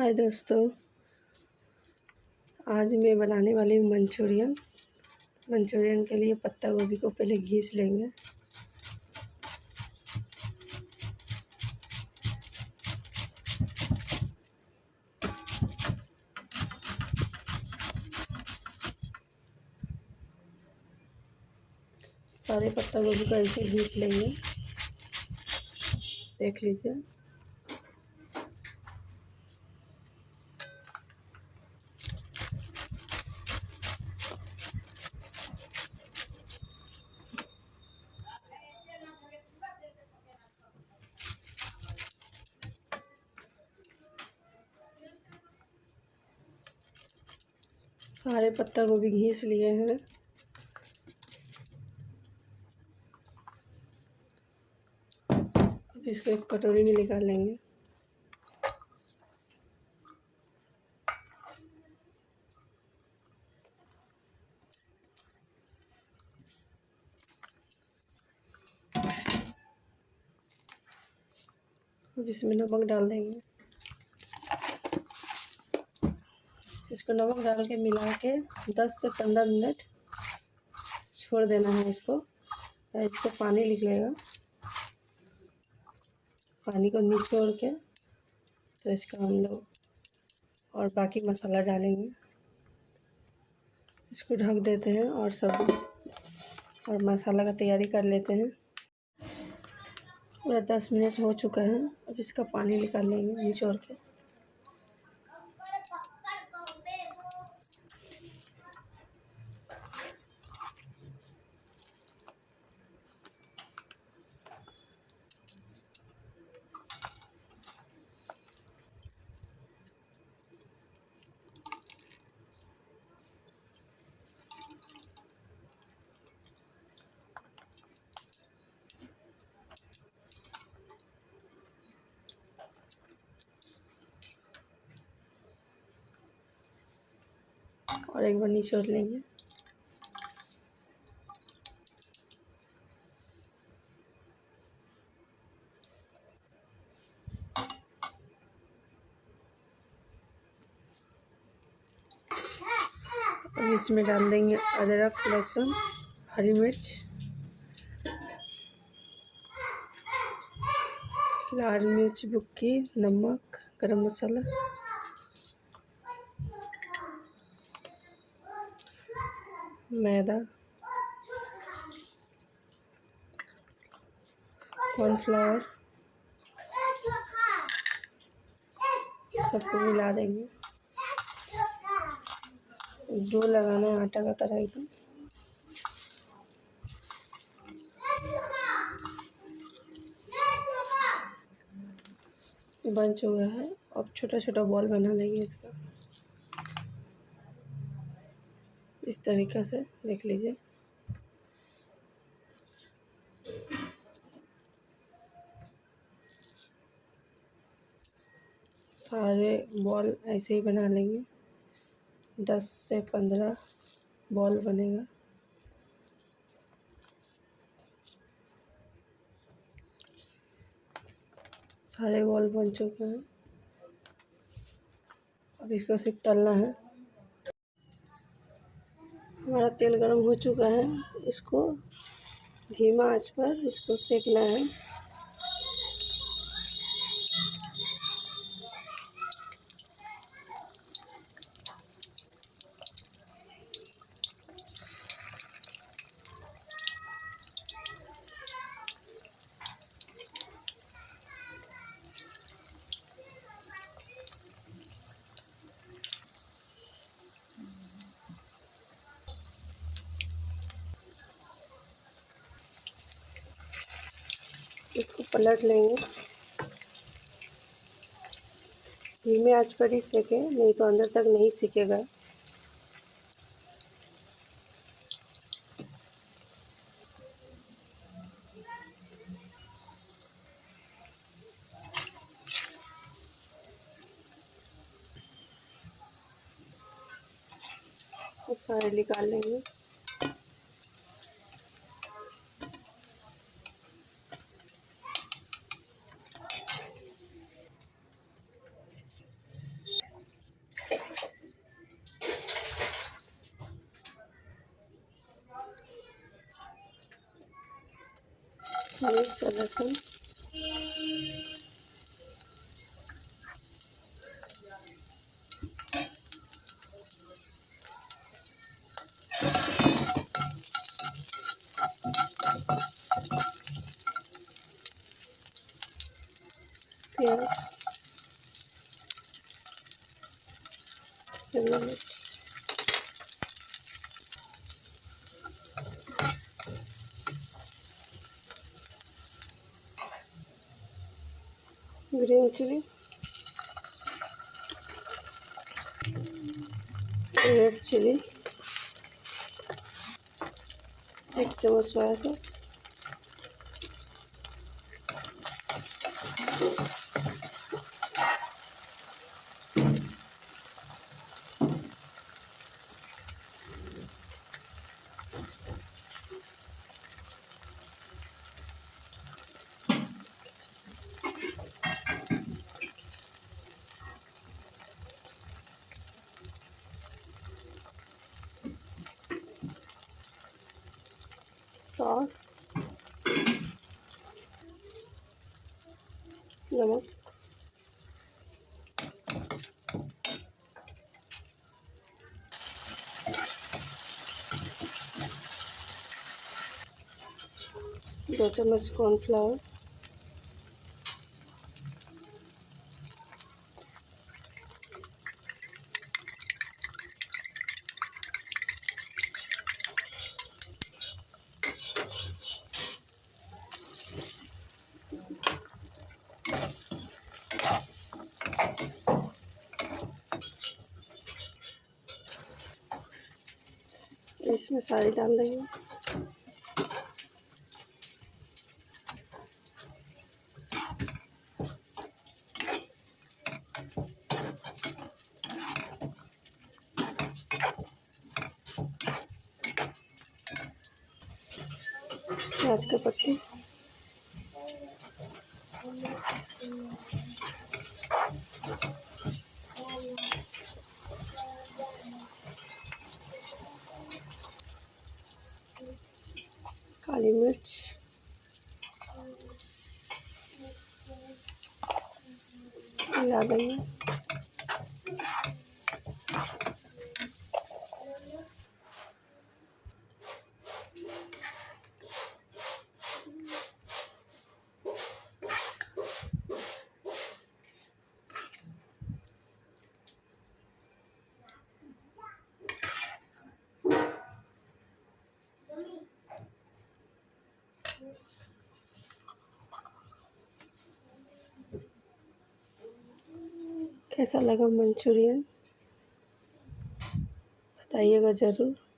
हाय दोस्तों। आज मैं बनाने वाली हूँ मंचूरियन। मंचूरियन के लिए पत्ता गोभी को पहले घीस लेंगे। सारे पत्ता गोभी को ऐसे घीस लेंगे। देख लीजिए। सारे पत्ता गोभी घीस लिए हैं। अब इसको एक कटोरी में निकाल लेंगे। अब इसमें नमक डाल देंगे। इसको नमक डाल के मिला के दस से पंद्रह मिनट छोड़ देना है इसको। इससे पानी निकलेगा। पानी को निचोड़ के तो इसका हम लोग और बाकी मसाला डालेंगे। इसको ढक देते हैं और सब और मसाला का तैयारी कर लेते हैं। पूरा दस मिनट हो चुका है। अब इसका पानी निकाल लेंगे निचोड़ के। और एक बार निचोड़ लेंगे। अब इसमें डाल देंगे अदरक, लहसुन, हरी मिर्च, लाल मिर्च, बुक्की, नमक, गरम मसाला। मैदा। कॉर्नफ्लावर सबको मिला देंगे। डो लगाना है आटा का तरह एकदम बन चुका है। अब छोटा छोटा बॉल बना लेंगे इसका। तरीक़े से देख लीजिए। सारे बॉल ऐसे ही बना लेंगे। दस से पंद्रह बॉल बनेगा। सारे बॉल बन चुके हैं। अब इसको सिर्फ़ तलना है। हमारा तेल गर्म हो चुका है। इसको धीमा आँच पर इसको सेकना है इसको पलट लेंगे। धीमे आँच पर ही सेके, नहीं तो अंदर तक नहीं सीखेगा। सारे निकाल लेंगे। मिर्च और लहसुन प्याज görüntülü ölçülü eklemas var esas. Chilli एक चम्मच सोया सॉस सॉस नमक दो चम्मच कॉर्नफ्लावर इसमें सारी डाल देंगे। प्याज का पत्ती। काली मिर्च मिला देंगे कैसा लगा मंचूरियन? बताइएगा ज़रूर।